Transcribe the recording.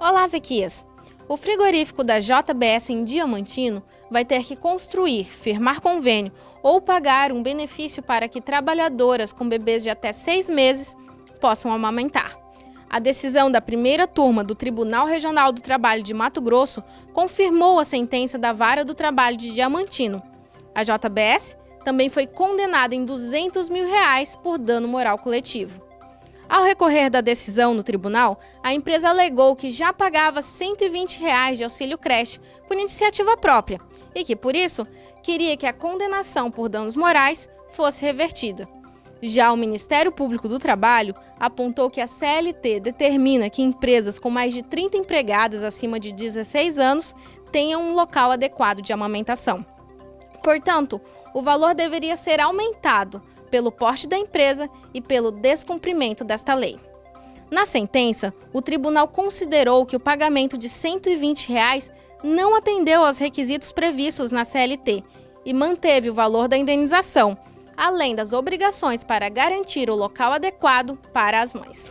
Olá, Zequias! O frigorífico da JBS em Diamantino vai ter que construir, firmar convênio ou pagar um benefício para que trabalhadoras com bebês de até seis meses possam amamentar. A decisão da primeira turma do Tribunal Regional do Trabalho de Mato Grosso confirmou a sentença da Vara do Trabalho de Diamantino. A JBS também foi condenada em 200 mil reais por dano moral coletivo. Ao recorrer da decisão no tribunal, a empresa alegou que já pagava 120 reais de auxílio creche por iniciativa própria e que, por isso, queria que a condenação por danos morais fosse revertida. Já o Ministério Público do Trabalho apontou que a CLT determina que empresas com mais de 30 empregadas acima de 16 anos tenham um local adequado de amamentação. Portanto, o valor deveria ser aumentado pelo porte da empresa e pelo descumprimento desta lei. Na sentença, o tribunal considerou que o pagamento de 120 reais não atendeu aos requisitos previstos na CLT e manteve o valor da indenização, além das obrigações para garantir o local adequado para as mães.